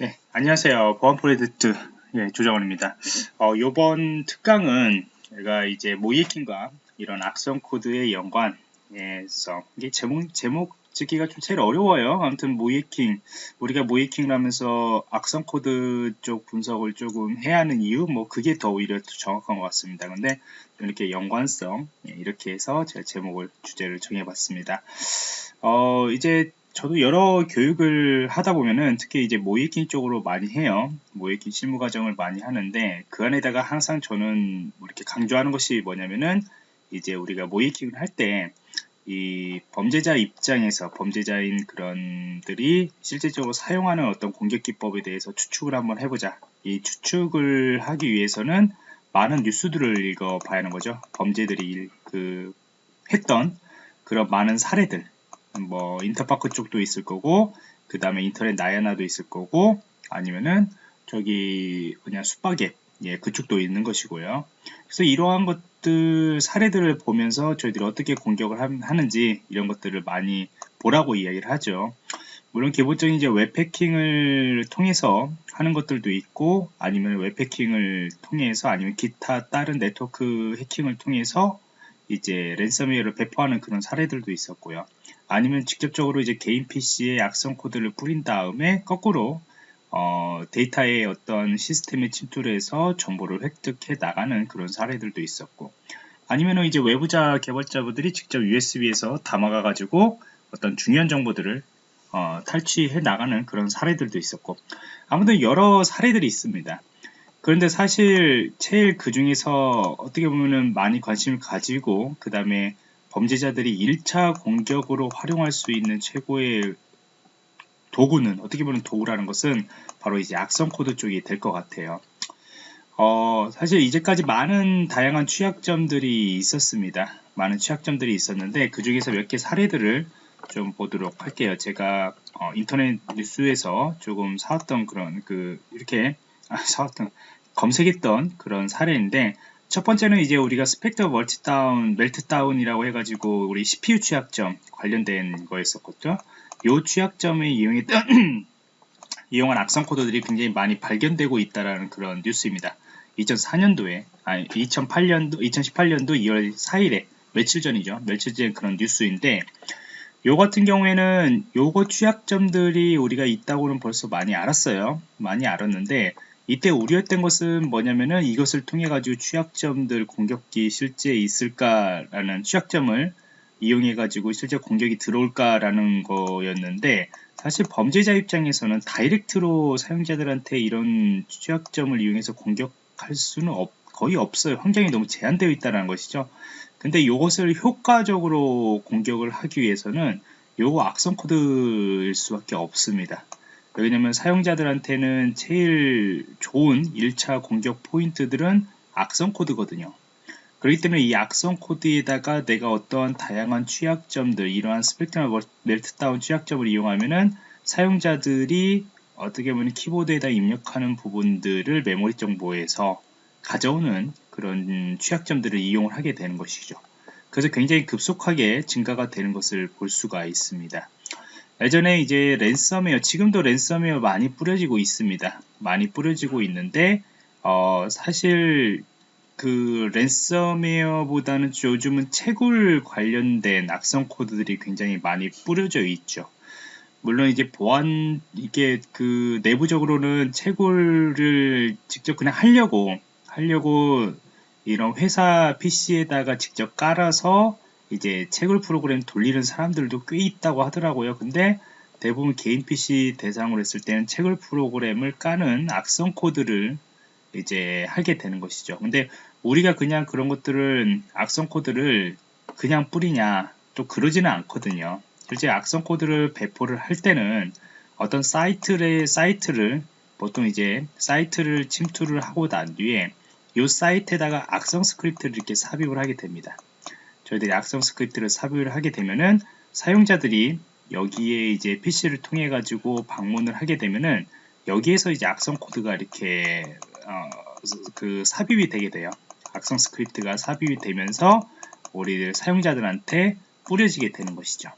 네, 안녕하세요. 보안 프로젝트 예, 조정원입니다. 어, 이번 특강은 제가 이제 모의해킹과 이런 악성 코드의 연관에서 이게 제목 제목 짓기가 좀 제일 어려워요. 아무튼 모의해킹 우리가 모의해킹을 하면서 악성 코드 쪽 분석을 조금 해야 하는 이유 뭐 그게 더 오히려 정확한 것 같습니다. 근데 이렇게 연관성 예, 이렇게 해서 제가 제목을 주제를 정해봤습니다. 어, 이제 저도 여러 교육을 하다 보면은 특히 이제 모이킹 쪽으로 많이 해요. 모이킹 실무 과정을 많이 하는데 그 안에다가 항상 저는 뭐 이렇게 강조하는 것이 뭐냐면은 이제 우리가 모이킹을 할 때 이 범죄자 입장에서 범죄자인 그런들이 실제적으로 사용하는 어떤 공격 기법에 대해서 추측을 한번 해보자. 이 추측을 하기 위해서는 많은 뉴스들을 읽어봐야 하는 거죠. 범죄들이 그 했던 그런 많은 사례들 뭐 인터파크 쪽도 있을 거고 그 다음에 인터넷 나야나도 있을 거고 아니면은 저기 그냥 숫박앱 예 그쪽도 있는 것이고요 그래서 이러한 것들 사례들을 보면서 저희들이 어떻게 공격을 하는지 이런 것들을 많이 보라고 이야기를 하죠 물론 기본적인 이제 웹패킹을 통해서 하는 것들도 있고 아니면 웹패킹을 통해서 아니면 기타 다른 네트워크 해킹을 통해서 이제 랜섬웨어를 배포하는 그런 사례들도 있었고요. 아니면 직접적으로 이제 개인 PC에 악성 코드를 뿌린 다음에 거꾸로 어, 데이터의 어떤 시스템에 침투를 해서 정보를 획득해 나가는 그런 사례들도 있었고 아니면 이제 외부자 개발자분들이 직접 USB에서 담아가 가지고 어떤 중요한 정보들을 어, 탈취해 나가는 그런 사례들도 있었고 아무튼 여러 사례들이 있습니다. 그런데 사실 제일 그 중에서 어떻게 보면은 많이 관심을 가지고 그 다음에 범죄자들이 1차 공격으로 활용할 수 있는 최고의 도구는 어떻게 보면 도구라는 것은 바로 이제 악성 코드 쪽이 될 것 같아요. 어, 사실 이제까지 많은 다양한 취약점들이 있었습니다. 많은 취약점들이 있었는데 그 중에서 몇 개 사례들을 좀 보도록 할게요. 제가 어, 인터넷 뉴스에서 조금 사왔던 그런 그 이렇게 아, 사왔던 검색했던 그런 사례인데 첫 번째는 이제 우리가 Spectre 멀티다운, Meltdown이라고 해가지고 우리 CPU 취약점 관련된 거였었거든요. 이 취약점을 이용했던 이용한 악성 코드들이 굉장히 많이 발견되고 있다라는 그런 뉴스입니다. 2004년도에 아니 2008년도 2018년도 2월 4일에 며칠 전이죠. 며칠 전 그런 뉴스인데 요 같은 경우에는 요거 취약점들이 우리가 있다고는 벌써 많이 알았어요. 많이 알았는데 이때 우려했던 것은 뭐냐면은 이것을 통해 가지고 취약점들 공격기 실제 있을까라는 취약점을 이용해 가지고 실제 공격이 들어올까라는 거였는데 사실 범죄자 입장에서는 다이렉트로 사용자들한테 이런 취약점을 이용해서 공격할 수는 없, 거의 없어요. 환경이 너무 제한되어 있다는 것이죠. 근데 이것을 효과적으로 공격을 하기 위해서는 요거 악성 코드일 수밖에 없습니다. 왜냐면 사용자들한테는 제일 좋은 1차 공격 포인트들은 악성 코드거든요. 그렇기 때문에 이 악성 코드에다가 내가 어떠한 다양한 취약점들, 이러한 스펙트럼 멜트다운 취약점을 이용하면은 사용자들이 어떻게 보면 키보드에다 입력하는 부분들을 메모리 정보에서 가져오는 그런 취약점들을 이용을 하게 되는 것이죠. 그래서 굉장히 급속하게 증가가 되는 것을 볼 수가 있습니다. 예전에 이제 랜섬웨어, 지금도 랜섬웨어 많이 뿌려지고 있습니다. 많이 뿌려지고 있는데, 어, 사실 그 랜섬웨어보다는 요즘은 채굴 관련된 악성 코드들이 굉장히 많이 뿌려져 있죠. 물론 이제 보안 이게 그 내부적으로는 채굴을 직접 그냥 하려고 하려고 이런 회사 PC에다가 직접 깔아서 이제 채굴 프로그램 돌리는 사람들도 꽤 있다고 하더라고요. 근데 대부분 개인 PC 대상으로 했을 때는 채굴 프로그램을 까는 악성 코드를 이제 하게 되는 것이죠. 근데 우리가 그냥 그런 것들을 악성 코드를 그냥 뿌리냐 또 그러지는 않거든요. 실제 악성 코드를 배포를 할 때는 어떤 사이트의 사이트를 보통 이제 사이트를 침투를 하고 난 뒤에 이 사이트에다가 악성 스크립트를 이렇게 삽입을 하게 됩니다. 저희들이 악성 스크립트를 삽입을 하게 되면은 사용자들이 여기에 이제 PC를 통해 가지고 방문을 하게 되면은 여기에서 이제 악성 코드가 이렇게 어, 그 삽입이 되게 돼요. 악성 스크립트가 삽입이 되면서 우리 사용자들한테 뿌려지게 되는 것이죠.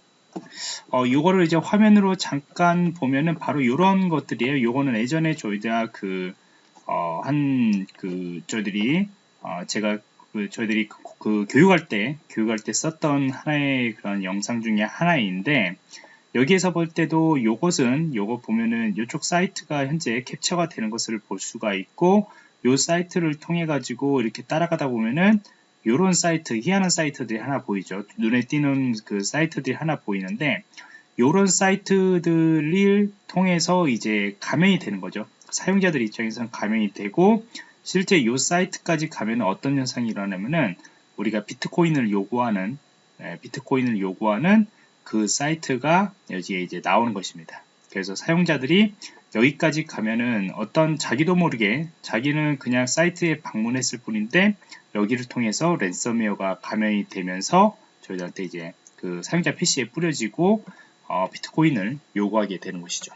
어, 요거를 이제 화면으로 잠깐 보면은 바로 이런 것들이에요. 요거는 예전에 저희가 그, 어, 한, 그, 저희들이, 어, 제가 그, 저희들이 그, 그, 교육할 때, 교육할 때 썼던 하나의 그런 영상 중에 하나인데, 여기에서 볼 때도 요것은, 요거 보면은 요쪽 사이트가 현재 캡처가 되는 것을 볼 수가 있고, 요 사이트를 통해 가지고 이렇게 따라가다 보면은 요런 사이트, 희한한 사이트들이 하나 보이죠. 눈에 띄는 그 사이트들이 하나 보이는데 요런 사이트들을 통해서 이제 가면이 되는 거죠. 사용자들 입장에서는 가면이 되고 실제 요 사이트까지 가면 어떤 현상이 일어나면은 우리가 비트코인을 요구하는 예, 비트코인을 요구하는 그 사이트가 여기에 이제 나오는 것입니다. 그래서 사용자들이 여기까지 가면은 어떤 자기도 모르게 자기는 그냥 사이트에 방문했을 뿐인데 여기를 통해서 랜섬웨어가 감염이 되면서 저희한테 이제 그 사용자 PC에 뿌려지고 어, 비트코인을 요구하게 되는 것이죠.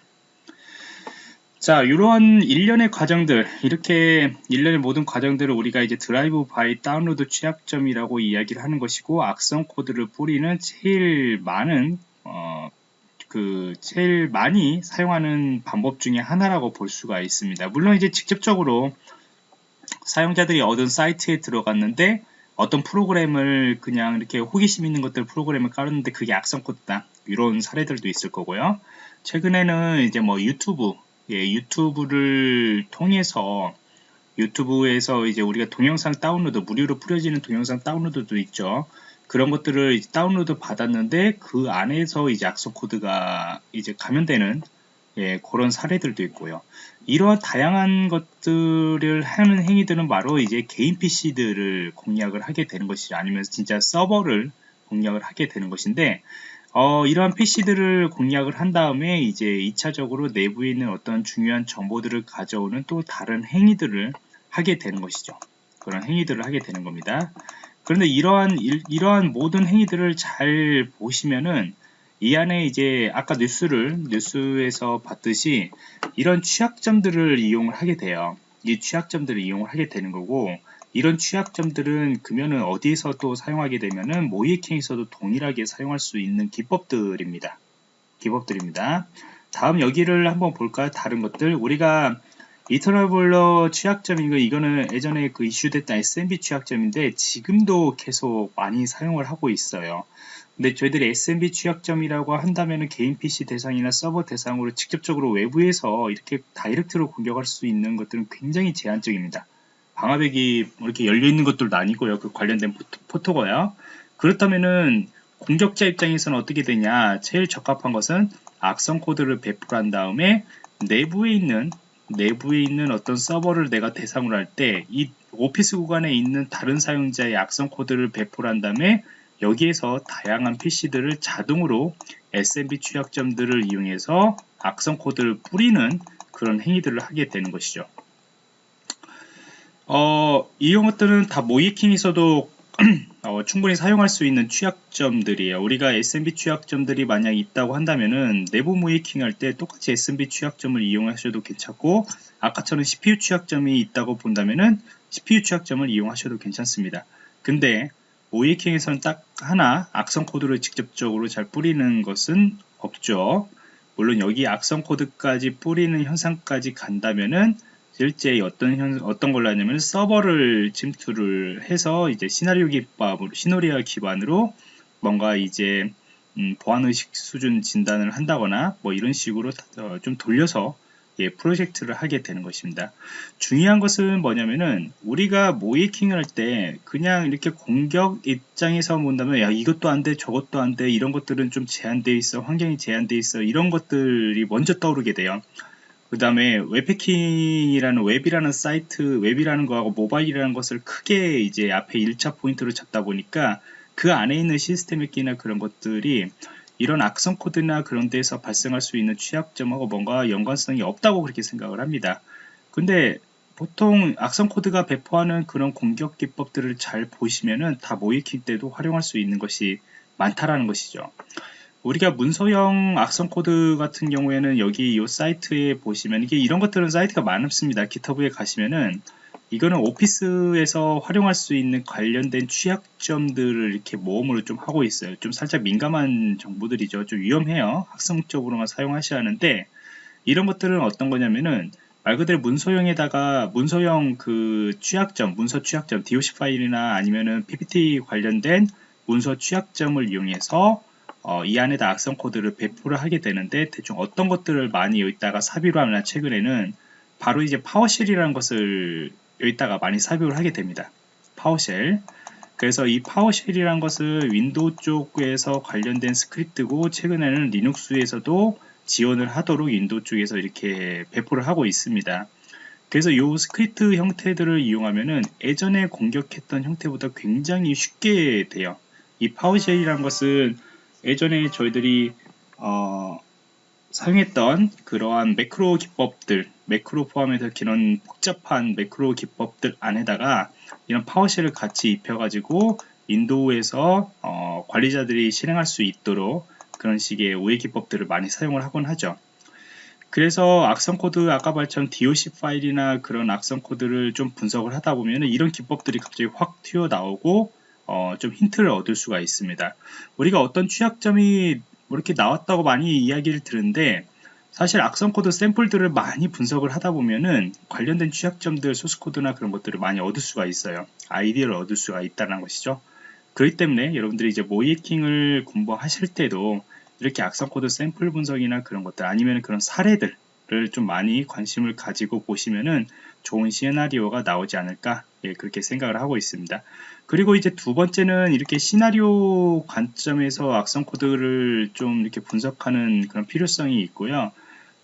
자, 이러한 일련의 과정들, 이렇게 일련의 모든 과정들을 우리가 이제 drive by download 취약점이라고 이야기를 하는 것이고, 악성 코드를 뿌리는 제일 많은 어, 그 제일 많이 사용하는 방법 중에 하나라고 볼 수가 있습니다. 물론 이제 직접적으로 사용자들이 어떤 사이트에 들어갔는데 어떤 프로그램을 그냥 이렇게 호기심 있는 것들 프로그램을 깔았는데 그게 악성 코드다 이런 사례들도 있을 거고요. 최근에는 이제 뭐 유튜브 예, 유튜브를 통해서 유튜브에서 이제 우리가 동영상 다운로드 무료로 뿌려지는 동영상 다운로드도 있죠. 그런 것들을 다운로드 받았는데 그 안에서 이제 악성 코드가 이제 감염되는 예, 그런 사례들도 있고요. 이러한 다양한 것들을 하는 행위들은 바로 이제 개인 PC들을 공략을 하게 되는 것이죠. 아니면 진짜 서버를 공략을 하게 되는 것인데, 어, 이러한 PC들을 공략을 한 다음에 이제 2차적으로 내부에 있는 어떤 중요한 정보들을 가져오는 또 다른 행위들을 하게 되는 것이죠. 그런 행위들을 하게 되는 겁니다. 그런데 이러한 이러한 모든 행위들을 잘 보시면은 이 안에 이제 아까 뉴스를 뉴스에서 봤듯이 이런 취약점들을 이용을 하게 돼요. 이 취약점들을 이용을 하게 되는 거고 이런 취약점들은 그러면은 어디에서 또 사용하게 되면은 모이킹에서도 동일하게 사용할 수 있는 기법들입니다. 기법들입니다. 다음 여기를 한번 볼까요? 다른 것들 우리가 이터널 보일러 취약점이고 이거는 예전에 그 이슈됐던 SMB 취약점인데 지금도 계속 많이 사용을 하고 있어요. 근데 저희들이 SMB 취약점이라고 한다면 개인 PC 대상이나 서버 대상으로 직접적으로 외부에서 이렇게 다이렉트로 공격할 수 있는 것들은 굉장히 제한적입니다. 방화벽이 이렇게 열려 있는 것들도 아니고요. 그 관련된 포토, 고요 그렇다면은 공격자 입장에서는 어떻게 되냐? 제일 적합한 것은 악성 코드를 배포한 다음에 내부에 있는 내부에 있는 어떤 서버를 내가 대상으로 할 때 이 오피스 구간에 있는 다른 사용자의 악성 코드를 배포를 한 다음에 여기에서 다양한 PC들을 자동으로 SMB 취약점들을 이용해서 악성 코드를 뿌리는 그런 행위들을 하게 되는 것이죠. 어, 이런 것들은 다 모이킹에서도 어, 충분히 사용할 수 있는 취약점들이에요. 우리가 SMB 취약점들이 만약 있다고 한다면은 내부 모이킹 할 때 똑같이 SMB 취약점을 이용하셔도 괜찮고 아까처럼 CPU 취약점이 있다고 본다면은 CPU 취약점을 이용하셔도 괜찮습니다. 근데 모이킹에서는 딱 하나 악성 코드를 직접적으로 잘 뿌리는 것은 없죠. 물론 여기 악성 코드까지 뿌리는 현상까지 간다면은 실제 어떤 현, 어떤 걸로 하냐면 서버를 침투를 해서 이제 시나리오 기법으로 시노리아 기반으로 뭔가 이제 음, 보안 의식 수준 진단을 한다거나 뭐 이런 식으로 어, 좀 돌려서 예, 프로젝트를 하게 되는 것입니다. 중요한 것은 뭐냐면은 우리가 모이킹을 할 때 그냥 이렇게 공격 입장에서 본다면 야 이것도 안 돼 저것도 안 돼 이런 것들은 좀 제한되어 있어 환경이 제한되어 있어 이런 것들이 먼저 떠오르게 돼요. 그 다음에 웹해킹이라는 웹이라는 사이트, 웹이라는 거하고 모바일이라는 것을 크게 이제 앞에 1차 포인트로 잡다 보니까 그 안에 있는 시스템의 끼나 그런 것들이 이런 악성 코드나 그런 데서 발생할 수 있는 취약점하고 뭔가 연관성이 없다고 그렇게 생각을 합니다. 근데 보통 악성 코드가 배포하는 그런 공격 기법들을 잘 보시면은 다 모의해킹 때도 활용할 수 있는 것이 많다라는 것이죠. 우리가 문서형 악성 코드 같은 경우에는 여기 이 사이트에 보시면 이게 이런 것들은 사이트가 많습니다. GitHub에 가시면은 이거는 오피스에서 활용할 수 있는 관련된 취약점들을 이렇게 모음으로 좀 하고 있어요. 좀 살짝 민감한 정보들이죠. 좀 위험해요. 학습적으로만 사용하셔야 하는데 이런 것들은 어떤 거냐면은 말 그대로 문서형에다가 문서형 그 취약점, 문서 취약점, DOC 파일이나 아니면은 PPT 관련된 문서 취약점을 이용해서 어, 이 안에다 악성 코드를 배포를 하게 되는데 대충 어떤 것들을 많이 여기다가 삽입을 하나 최근에는 바로 이제 PowerShell이라는 것을 여기다가 많이 삽입을 하게 됩니다. PowerShell. 그래서 이 PowerShell이라는 것은 윈도우 쪽에서 관련된 스크립트고 최근에는 리눅스에서도 지원을 하도록 윈도우 쪽에서 이렇게 배포를 하고 있습니다. 그래서 이 스크립트 형태들을 이용하면은 예전에 공격했던 형태보다 굉장히 쉽게 돼요. 이 PowerShell이라는 것은 예전에 저희들이 어, 사용했던 그러한 매크로 기법들 매크로 포함해서 그런 복잡한 매크로 기법들 안에다가 이런 PowerShell을 같이 입혀가지고 윈도우에서 어, 관리자들이 실행할 수 있도록 그런 식의 우회 기법들을 많이 사용을 하곤 하죠. 그래서 악성 코드 아까 말처럼 DOC 파일이나 그런 악성 코드를 좀 분석을 하다 보면 이런 기법들이 갑자기 확 튀어나오고 어, 좀 힌트를 얻을 수가 있습니다. 우리가 어떤 취약점이 뭐 이렇게 나왔다고 많이 이야기를 들은데 사실 악성 코드 샘플들을 많이 분석을 하다 보면은 관련된 취약점들 소스 코드나 그런 것들을 많이 얻을 수가 있어요. 아이디어를 얻을 수가 있다는 것이죠. 그렇기 때문에 여러분들이 이제 모의해킹을 공부하실 때도 이렇게 악성 코드 샘플 분석이나 그런 것들 아니면 그런 사례들을 좀 많이 관심을 가지고 보시면은 좋은 시나리오가 나오지 않을까 예, 그렇게 생각을 하고 있습니다. 그리고 이제 두 번째는 이렇게 시나리오 관점에서 악성 코드를 좀 이렇게 분석하는 그런 필요성이 있고요.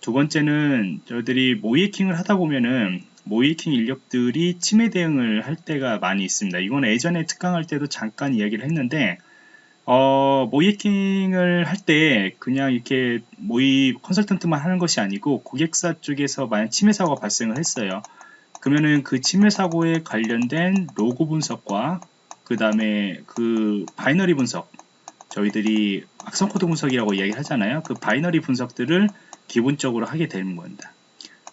두 번째는 저희들이 모이킹을 하다 보면은 모이킹 인력들이 침해 대응을 할 때가 많이 있습니다. 이건 예전에 특강할 때도 잠깐 이야기를 했는데 어, 모이킹을 할 때 그냥 이렇게 모의 컨설턴트만 하는 것이 아니고 고객사 쪽에서 만약 침해 사고가 발생을 했어요. 그러면은 그 침해 사고에 관련된 로그 분석과 그 다음에 그 binary 분석 저희들이 악성 코드 분석이라고 이야기 하잖아요. 그 binary 분석들을 기본적으로 하게 되는 겁니다.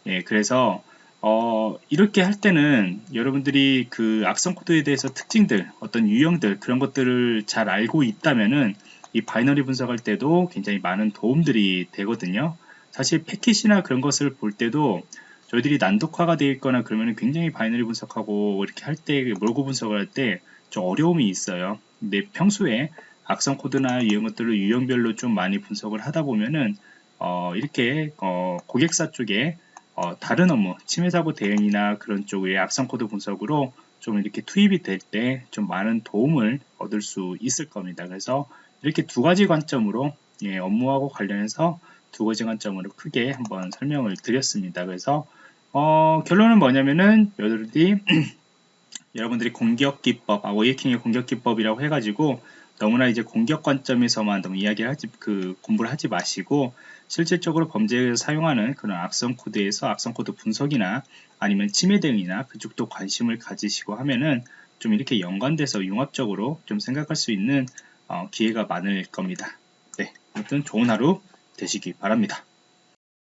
예, 그래서 어, 이렇게 할 때는 여러분들이 그 악성 코드에 대해서 특징들, 어떤 유형들 그런 것들을 잘 알고 있다면은 이 binary 분석할 때도 굉장히 많은 도움들이 되거든요. 사실 패킷이나 그런 것을 볼 때도 저희들이 난독화가 되어 있거나 그러면 굉장히 binary 분석하고 이렇게 할 때, 로그 분석을 할 때 좀 어려움이 있어요. 근데 평소에 악성 코드나 이런 것들을 유형별로 좀 많이 분석을 하다 보면은 어, 이렇게 어, 고객사 쪽에 어, 다른 업무, 침해 사고 대응이나 그런 쪽의 악성 코드 분석으로 좀 이렇게 투입이 될 때 좀 많은 도움을 얻을 수 있을 겁니다. 그래서 이렇게 두 가지 관점으로 예, 업무하고 관련해서 두 가지 관점으로 크게 한번 설명을 드렸습니다. 그래서 어, 결론은 뭐냐면은 여러분들이 여러분들이 공격 기법, 아, 모의해킹의 공격 기법이라고 해가지고 너무나 이제 공격 관점에서만 너무 이야기를 하지 그 공부를 하지 마시고 실질적으로 범죄에 사용하는 그런 악성 코드에서 악성 코드 분석이나 아니면 침해 대응이나 그쪽도 관심을 가지시고 하면은 좀 이렇게 연관돼서 융합적으로 좀 생각할 수 있는 어, 기회가 많을 겁니다. 네, 아무튼 좋은 하루 되시기 바랍니다.